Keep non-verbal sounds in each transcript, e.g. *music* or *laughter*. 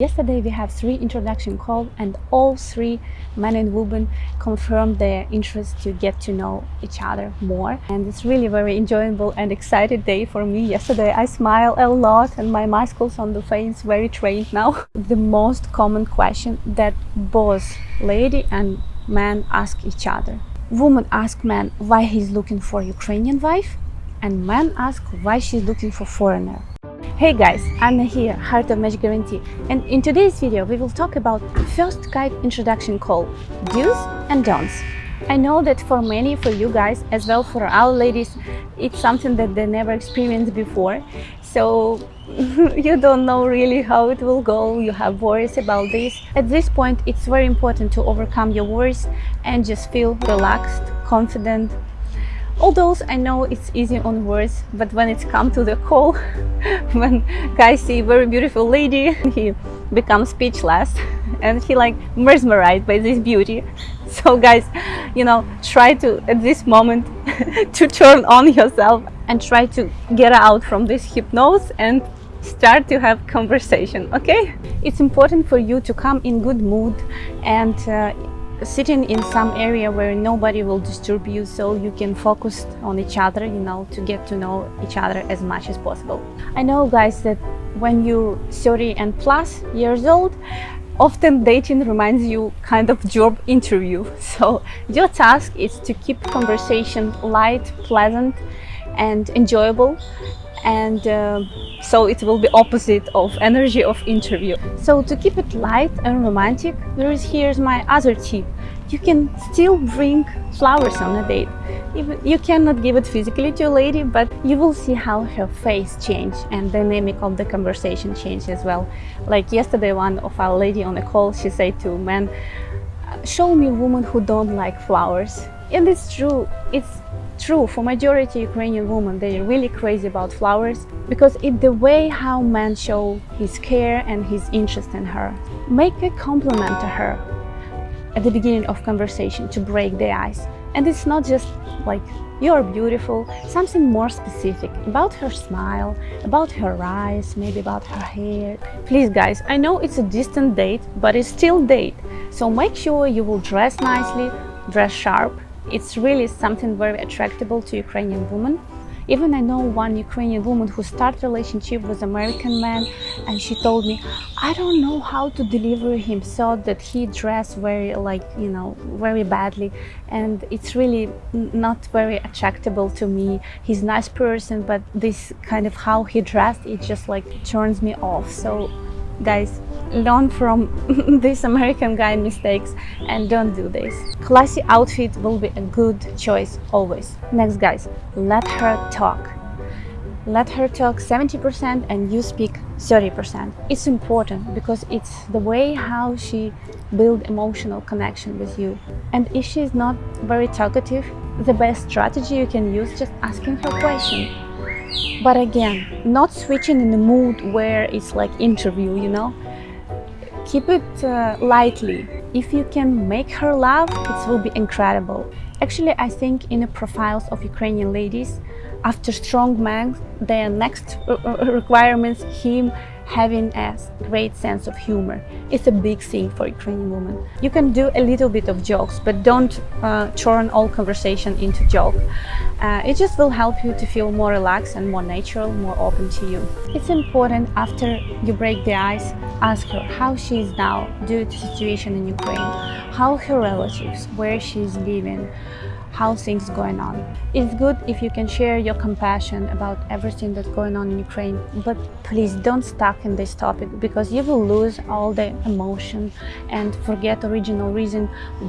Yesterday we have three introduction calls and all three men and women confirmed their interest to get to know each other more and it's really very enjoyable and excited day for me. Yesterday I smile a lot and my muscles on the face very trained now. *laughs* The most common question that both lady and man ask each other. Woman ask man why he's looking for Ukrainian wife and man ask why she's looking for foreigner. Hey guys, Anna here, Heart of Match Guarantee and in today's video we will talk about first Skype introduction call, do's and don'ts. I know that for many, for you guys, as well for our ladies, it's something that they never experienced before. So *laughs* you don't know really how it will go, you have worries about this. At this point, it's very important to overcome your worries and just feel relaxed, confident, Although I know it's easy on words, but when it's come to the call, *laughs* when guys see very beautiful lady, *laughs* he becomes speechless and he like mesmerized by this beauty. *laughs* So guys, you know, try to at this moment to turn on yourself and try to get out from this hypnosis and start to have conversation okay it's important for you to come in good mood and uh, sitting in some area where nobody will disturb you so you can focus on each other you know to get to know each other as much as possible. I know guys that when you're 30 and plus years old often dating reminds you kind of job interview. *laughs* So your task is to keep conversation light pleasant and enjoyable and uh, so it will be opposite of energy of interview. So to keep it light and romantic there is here's my other tip. You can still bring flowers on a date. You cannot give it physically to a lady but you will see how her face change and dynamic of the conversation change as well. Like yesterday one of our lady on a call she said to man show me a woman who don't like flowers. And it's true. It's true for majority Ukrainian women they're really crazy about flowers because it's the way how man show his care and his interest in her make a compliment to her at the beginning of conversation to break the ice. And it's not just like you're beautiful something more specific about her smile about her eyes maybe about her hair. Please guys i know it's a distant date but it's still date. So make sure you will dress nicely dress sharp it's really something very attractable to Ukrainian women. Even I know one Ukrainian woman who started relationship with American man and she told me, I don't know how to deliver him so that he dressed very like, you know, very badly and it's really not very attractable to me. He's nice person, but this kind of how he dressed, it just like turns me off. So guys learn from *laughs* this American guy mistakes and don't do this. Classy outfit will be a good choice always. Next guys, let her talk. Let her talk 70% and you speak 30%. It's important because it's the way how she build emotional connection with you. And if she's not very talkative, the best strategy you can use just asking her question but again not switching in the mood where it's like interview you know keep it uh, lightly. If you can make her laugh it will be incredible. Actually i think in the profiles of ukrainian ladies after strong man, the next uh, uh, requirements him having a great sense of humor. It's a big thing for Ukrainian women. You can do a little bit of jokes, but don't uh, turn all conversation into joke. Uh, it just will help you to feel more relaxed and more natural, more open to you. It's important after you break the ice, ask her how she is now due to the situation in Ukraine, how her relatives, where she is living, how things going on. It's good if you can share your compassion about everything that's going on in Ukraine, but please don't stuck in this topic because you will lose all the emotion and forget original reason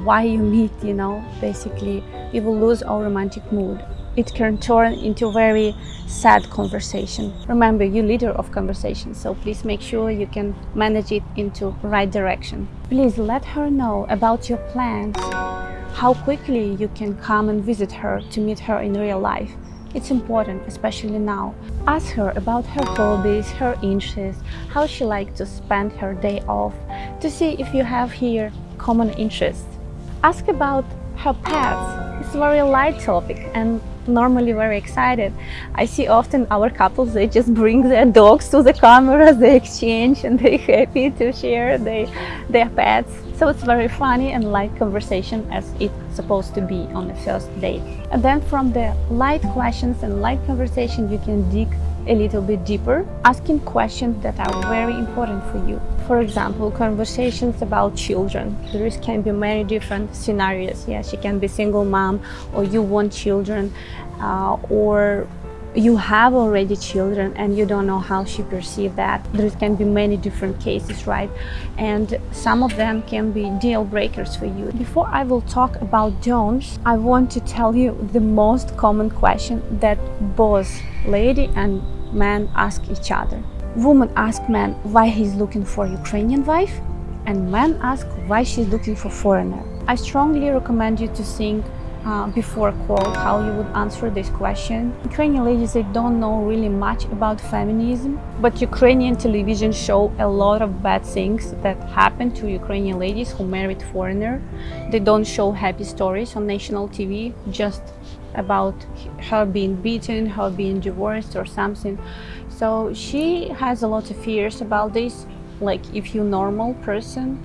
why you meet, you know, basically you will lose all romantic mood. It can turn into a very sad conversation. Remember, you leader of conversation, so please make sure you can manage it into right direction. Please let her know about your plans how quickly you can come and visit her to meet her in real life. It's important, especially now. Ask her about her hobbies, her interests, how she likes to spend her day off, to see if you have here common interests. Ask about her pets. It's a very light topic and normally very excited. I see often our couples, they just bring their dogs to the camera, *laughs* they exchange and they're *laughs* happy to share they, their pets. So it's very funny and light conversation as it's supposed to be on the first date. And then from the light questions and light conversation, you can dig a little bit deeper, asking questions that are very important for you. For example, conversations about children. There can be many different scenarios. Yeah, she can be single mom or you want children uh, or you have already children and you don't know how she perceives that. There can be many different cases, right? And some of them can be deal breakers for you. Before I will talk about don'ts, I want to tell you the most common question that both lady and man ask each other. Woman ask man why he's looking for Ukrainian wife and man ask why she's looking for foreigner. I strongly recommend you to think uh, before call how you would answer this question. Ukrainian ladies they don't know really much about feminism, but Ukrainian television show a lot of bad things that happen to Ukrainian ladies who married foreigner. They don't show happy stories on national TV, just about her being beaten, her being divorced or something. So she has a lot of fears about this, like if you normal person,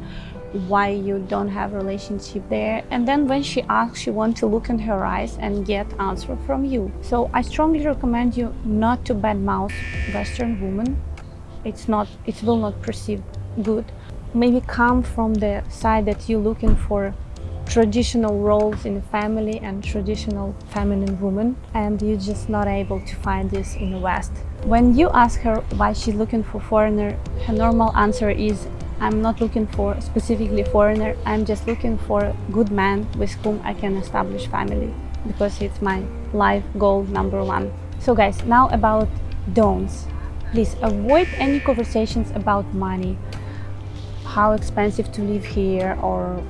why you don't have relationship there? And then when she asks she want to look in her eyes and get answer from you. So i strongly recommend you not to badmouth western woman it's not it will not perceive good. Maybe come from the side that you're looking for traditional roles in the family and traditional feminine woman and you're just not able to find this in the west when you ask her why she's looking for foreigner her normal answer is I'm not looking for specifically foreigner. I'm just looking for a good man with whom I can establish family because it's my life goal number one. So guys, now about don'ts. Please avoid any conversations about money, how expensive to live here or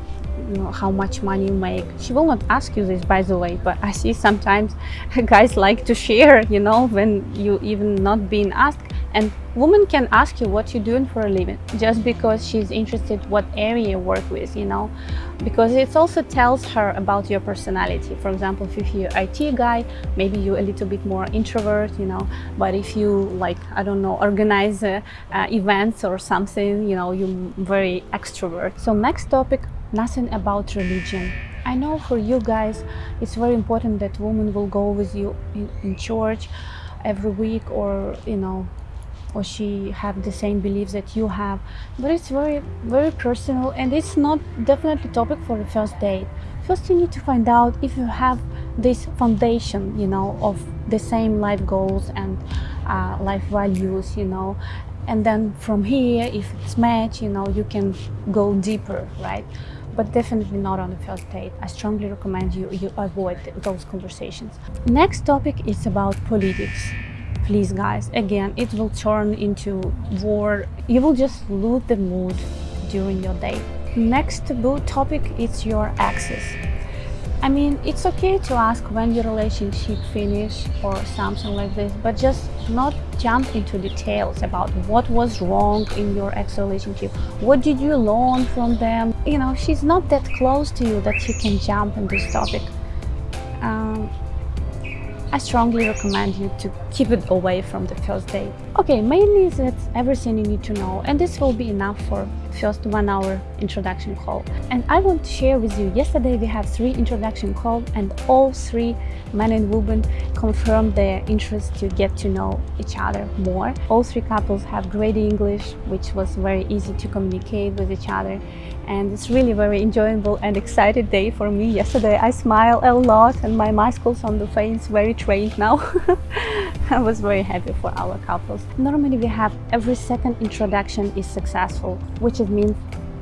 you know how much money you make. She will not ask you this by the way but i see sometimes *laughs* guys like to share you know when you even not being asked. And woman can ask you what you're doing for a living just because she's interested what area you work with you know. Because it also tells her about your personality. For example if you're IT guy maybe you're a little bit more introvert you know. But if you like I don't know organize uh, uh, events or something you know you're very extrovert. So next topic nothing about religion. I know for you guys it's very important that woman will go with you in, in church every week or you know or she have the same beliefs that you have. But it's very very personal and it's not definitely topic for the first date. First you need to find out if you have this foundation you know of the same life goals and uh, life values you know. And then from here if it's match you know you can go deeper right but definitely not on the first date. I strongly recommend you, you avoid those conversations. Next topic is about politics please guys again it will turn into war you will just lose the mood during your day next taboo topic is your exes I mean, it's okay to ask when your relationship finish or something like this, but just not jump into details about what was wrong in your ex-relationship. What did you learn from them? You know, she's not that close to you that you can jump in this topic. Um, I strongly recommend you to keep it away from the first date. Okay, mainly that's everything you need to know and this will be enough for first one hour introduction call. And I want to share with you, yesterday we have three introduction calls and all three men and women confirmed their interest to get to know each other more. All three couples have great English, which was very easy to communicate with each other and it's really very enjoyable and excited day for me. Yesterday I smile a lot and my muscles on the face very trained now. *laughs* I was very happy for our couples. Normally we have every second introduction is successful, which means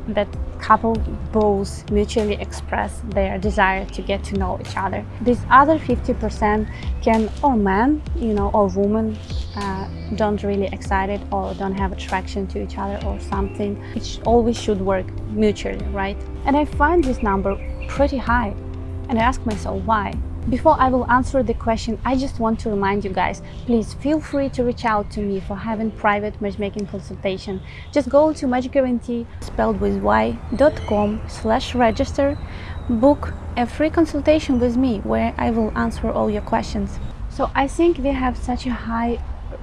that couple both mutually express their desire to get to know each other. This other 50% can, or man, you know, or woman, uh, don't really excited or don't have attraction to each other or something. It always should work mutually, right? And I find this number pretty high. And I ask myself why. Before I will answer the question, I just want to remind you guys, please feel free to reach out to me for having private matchmaking consultation. Just go to magicguarantee, spelled with y.com slash register. book a free consultation with me where I will answer all your questions. So I think we have such a high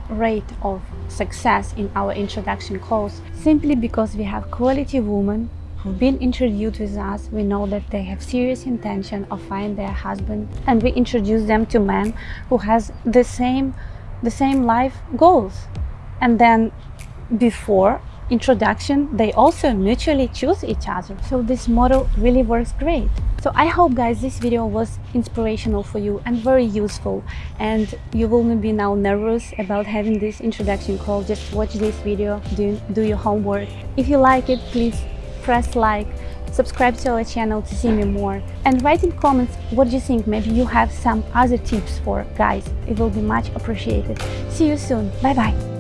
rate of success in our introduction calls simply because we have quality women who've been introduced with us. We know that they have serious intention of finding their husband and we introduce them to men who has the same the same life goals. And then before introduction, they also mutually choose each other. So this model really works great. So I hope guys this video was inspirational for you and very useful and you will not be now nervous about having this introduction call. Just watch this video, do, do your homework. If you like it, please press like, subscribe to our channel to see me more and write in comments what you think maybe you have some other tips for guys. It will be much appreciated. See you soon. Bye bye